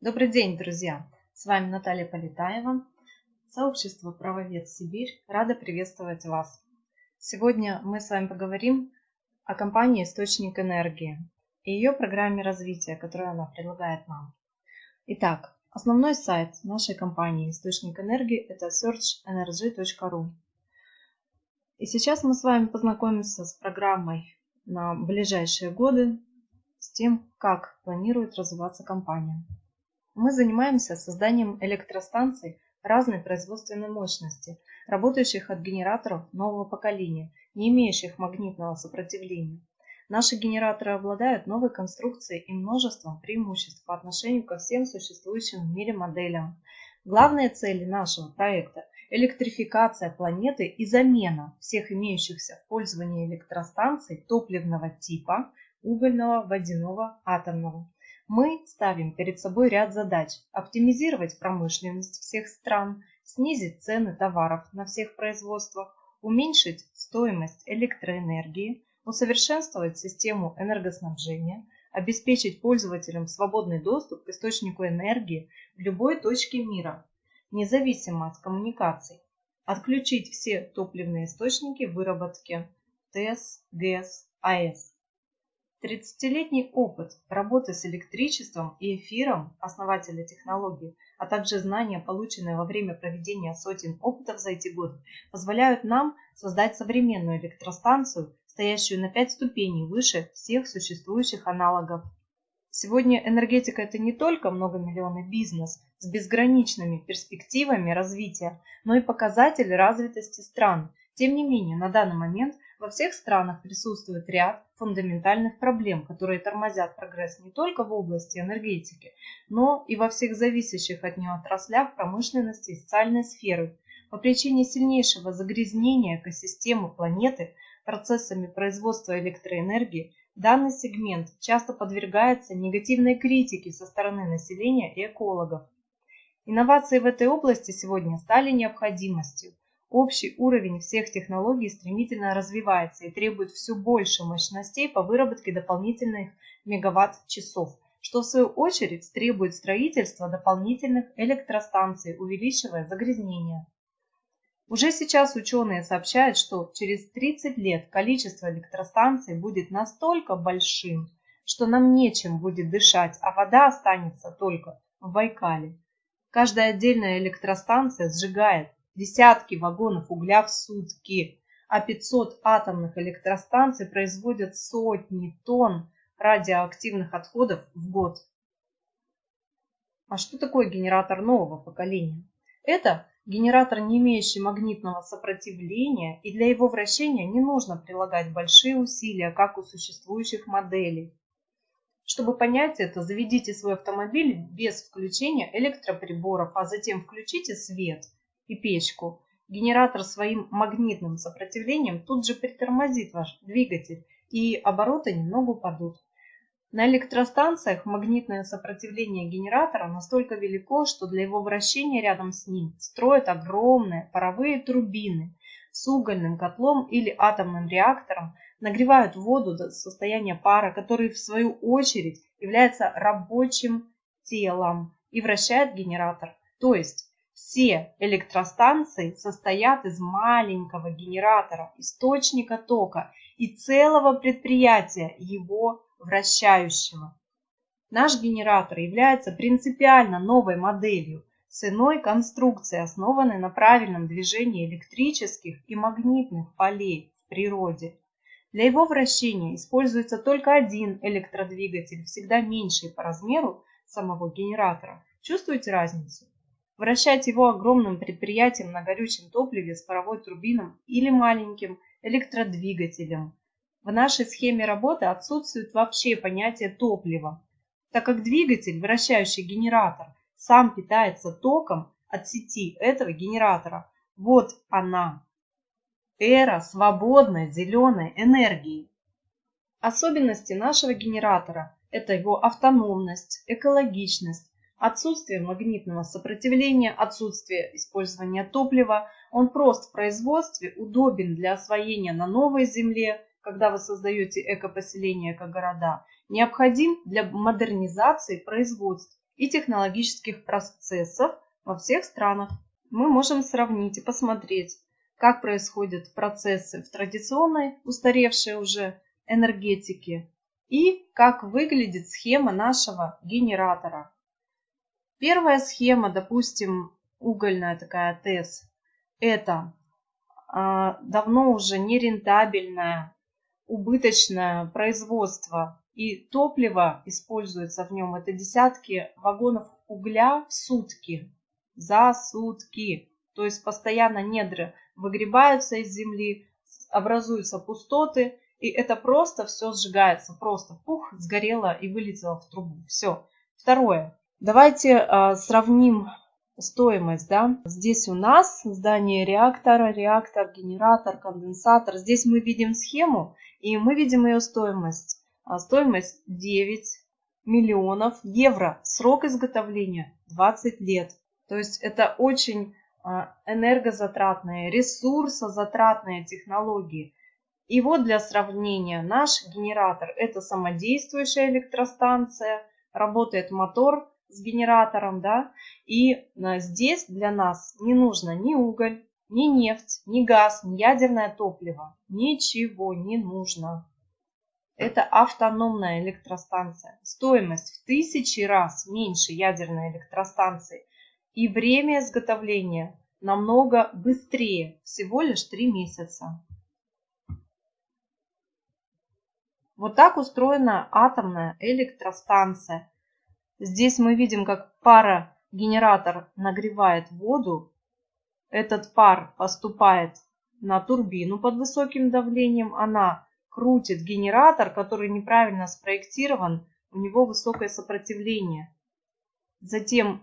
Добрый день, друзья! С вами Наталья Полетаева, сообщество «Правовед Сибирь». Рада приветствовать вас. Сегодня мы с вами поговорим о компании «Источник энергии» и ее программе развития, которую она предлагает нам. Итак, основной сайт нашей компании «Источник энергии» – это searchenergy.ru. И сейчас мы с вами познакомимся с программой на ближайшие годы, с тем, как планирует развиваться компания. Мы занимаемся созданием электростанций разной производственной мощности, работающих от генераторов нового поколения, не имеющих магнитного сопротивления. Наши генераторы обладают новой конструкцией и множеством преимуществ по отношению ко всем существующим в мире моделям. Главные цели нашего проекта – электрификация планеты и замена всех имеющихся в пользовании электростанций топливного типа, угольного, водяного, атомного. Мы ставим перед собой ряд задач – оптимизировать промышленность всех стран, снизить цены товаров на всех производствах, уменьшить стоимость электроэнергии, усовершенствовать систему энергоснабжения, обеспечить пользователям свободный доступ к источнику энергии в любой точке мира, независимо от коммуникаций, отключить все топливные источники выработки ТЭС, ГЭС, АЭС, 30-летний опыт работы с электричеством и эфиром основателя технологии, а также знания, полученные во время проведения сотен опытов за эти годы, позволяют нам создать современную электростанцию, стоящую на 5 ступеней выше всех существующих аналогов. Сегодня энергетика – это не только многомиллионный бизнес с безграничными перспективами развития, но и показатель развитости стран. Тем не менее, на данный момент – во всех странах присутствует ряд фундаментальных проблем, которые тормозят прогресс не только в области энергетики, но и во всех зависящих от нее отраслях промышленности и социальной сферы. По причине сильнейшего загрязнения экосистемы планеты процессами производства электроэнергии данный сегмент часто подвергается негативной критике со стороны населения и экологов. Инновации в этой области сегодня стали необходимостью, Общий уровень всех технологий стремительно развивается и требует все больше мощностей по выработке дополнительных мегаватт-часов, что в свою очередь требует строительства дополнительных электростанций, увеличивая загрязнение. Уже сейчас ученые сообщают, что через 30 лет количество электростанций будет настолько большим, что нам нечем будет дышать, а вода останется только в Байкале. Каждая отдельная электростанция сжигает десятки вагонов угля в сутки, а 500 атомных электростанций производят сотни тонн радиоактивных отходов в год. А что такое генератор нового поколения? Это генератор, не имеющий магнитного сопротивления, и для его вращения не нужно прилагать большие усилия, как у существующих моделей. Чтобы понять это, заведите свой автомобиль без включения электроприборов, а затем включите свет – и печку, генератор своим магнитным сопротивлением тут же притормозит ваш двигатель, и обороты немного упадут. На электростанциях магнитное сопротивление генератора настолько велико, что для его вращения рядом с ним строят огромные паровые турбины с угольным котлом или атомным реактором, нагревают воду до состояния пара, который в свою очередь является рабочим телом и вращает генератор. То есть все электростанции состоят из маленького генератора, источника тока и целого предприятия, его вращающего. Наш генератор является принципиально новой моделью с иной конструкцией, основанной на правильном движении электрических и магнитных полей в природе. Для его вращения используется только один электродвигатель, всегда меньший по размеру самого генератора. Чувствуете разницу? Вращать его огромным предприятием на горючем топливе с паровой турбином или маленьким электродвигателем. В нашей схеме работы отсутствует вообще понятие топлива, так как двигатель, вращающий генератор, сам питается током от сети этого генератора. Вот она, эра свободной зеленой энергии. Особенности нашего генератора – это его автономность, экологичность, Отсутствие магнитного сопротивления, отсутствие использования топлива, он прост в производстве, удобен для освоения на новой земле, когда вы создаете экопоселения, эко-города, необходим для модернизации производств и технологических процессов во всех странах. Мы можем сравнить и посмотреть, как происходят процессы в традиционной, устаревшей уже энергетике и как выглядит схема нашего генератора. Первая схема, допустим, угольная такая ТЭС, это э, давно уже нерентабельное, убыточное производство и топливо используется в нем. Это десятки вагонов угля в сутки, за сутки. То есть постоянно недры выгребаются из земли, образуются пустоты, и это просто все сжигается, просто пух, сгорело и вылетело в трубу. Все. Второе. Давайте э, сравним стоимость. Да? Здесь у нас здание реактора, реактор, генератор, конденсатор. Здесь мы видим схему и мы видим ее стоимость. А стоимость 9 миллионов евро. Срок изготовления 20 лет. То есть это очень а, энергозатратные, ресурсозатратные технологии. И вот для сравнения, наш генератор – это самодействующая электростанция, работает мотор с генератором, да, и а, здесь для нас не нужно ни уголь, ни нефть, ни газ, ни ядерное топливо. Ничего не нужно. Это автономная электростанция. Стоимость в тысячи раз меньше ядерной электростанции. И время изготовления намного быстрее, всего лишь 3 месяца. Вот так устроена атомная электростанция. Здесь мы видим, как парогенератор нагревает воду. Этот пар поступает на турбину под высоким давлением. Она крутит генератор, который неправильно спроектирован, у него высокое сопротивление. Затем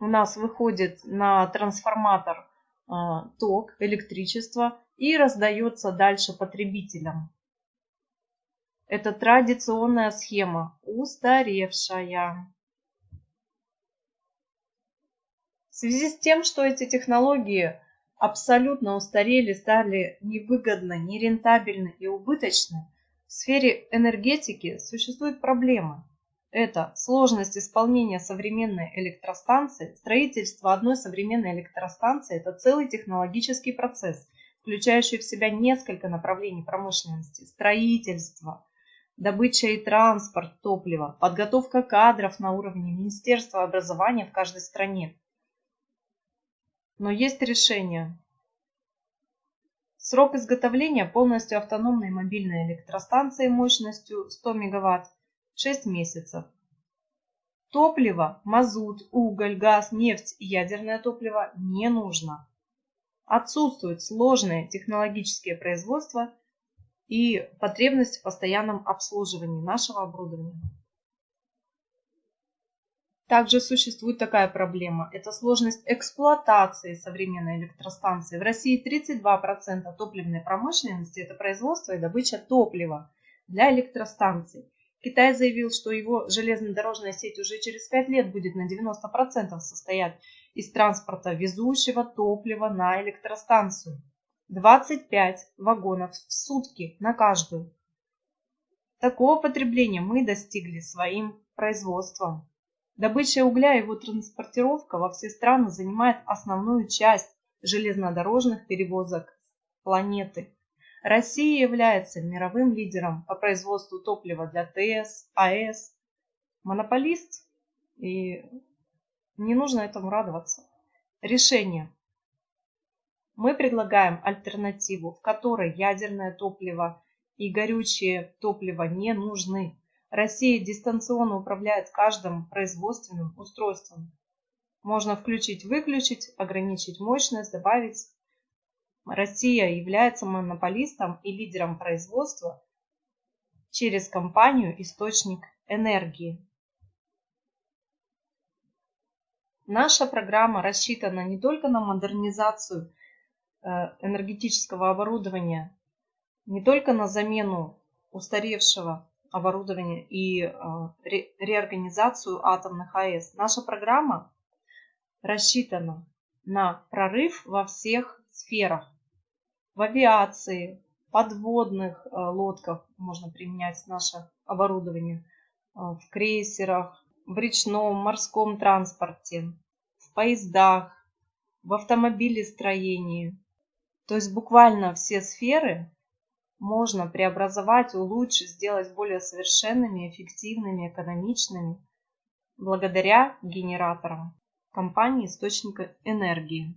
у нас выходит на трансформатор а, ток, электричество и раздается дальше потребителям. Это традиционная схема, устаревшая. В связи с тем, что эти технологии абсолютно устарели, стали невыгодны, нерентабельны и убыточны, в сфере энергетики существуют проблемы. Это сложность исполнения современной электростанции. Строительство одной современной электростанции – это целый технологический процесс, включающий в себя несколько направлений промышленности. Строительство, добыча и транспорт топлива, подготовка кадров на уровне Министерства образования в каждой стране. Но есть решение. Срок изготовления полностью автономной мобильной электростанции мощностью 100 МВт 6 месяцев. Топливо, мазут, уголь, газ, нефть и ядерное топливо не нужно. Отсутствуют сложные технологические производства и потребность в постоянном обслуживании нашего оборудования. Также существует такая проблема. Это сложность эксплуатации современной электростанции. В России 32% топливной промышленности – это производство и добыча топлива для электростанций. Китай заявил, что его железнодорожная сеть уже через 5 лет будет на 90% состоять из транспорта, везущего топлива на электростанцию. 25 вагонов в сутки на каждую. Такого потребления мы достигли своим производством. Добыча угля и его транспортировка во все страны занимает основную часть железнодорожных перевозок планеты. Россия является мировым лидером по производству топлива для ТС, АЭС. Монополист, и не нужно этому радоваться. Решение. Мы предлагаем альтернативу, в которой ядерное топливо и горючее топливо не нужны. Россия дистанционно управляет каждым производственным устройством. Можно включить-выключить, ограничить мощность, добавить Россия является монополистом и лидером производства через компанию «Источник энергии». Наша программа рассчитана не только на модернизацию энергетического оборудования, не только на замену устаревшего оборудования и э, реорганизацию атомных АЭС. Наша программа рассчитана на прорыв во всех сферах в авиации, подводных э, лодках можно применять наше оборудование, в крейсерах, в речном, морском транспорте, в поездах, в автомобилестроении. То есть буквально все сферы можно преобразовать, улучшить, сделать более совершенными, эффективными, экономичными благодаря генераторам компании источника энергии.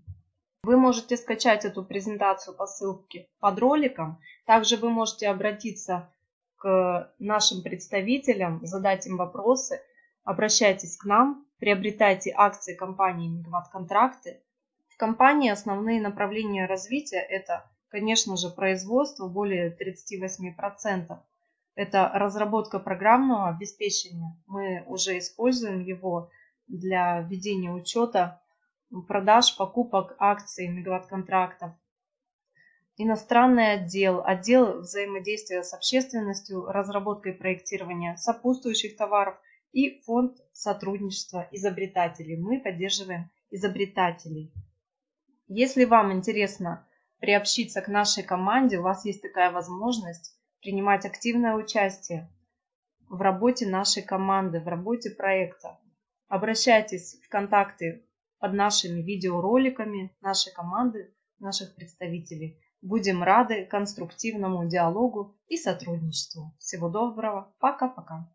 Вы можете скачать эту презентацию по ссылке под роликом. Также вы можете обратиться к нашим представителям, задать им вопросы. Обращайтесь к нам, приобретайте акции компании Мегаватт Контракты. В компании основные направления развития – это, конечно же, производство более 38%. Это разработка программного обеспечения. Мы уже используем его для ведения учета продаж, покупок акций, мегаватт-контрактов. Иностранный отдел, отдел взаимодействия с общественностью, разработка и проектирование сопутствующих товаров и фонд сотрудничества изобретателей. Мы поддерживаем изобретателей. Если вам интересно приобщиться к нашей команде, у вас есть такая возможность принимать активное участие в работе нашей команды, в работе проекта. Обращайтесь в контакты под нашими видеороликами нашей команды, наших представителей. Будем рады конструктивному диалогу и сотрудничеству. Всего доброго. Пока-пока.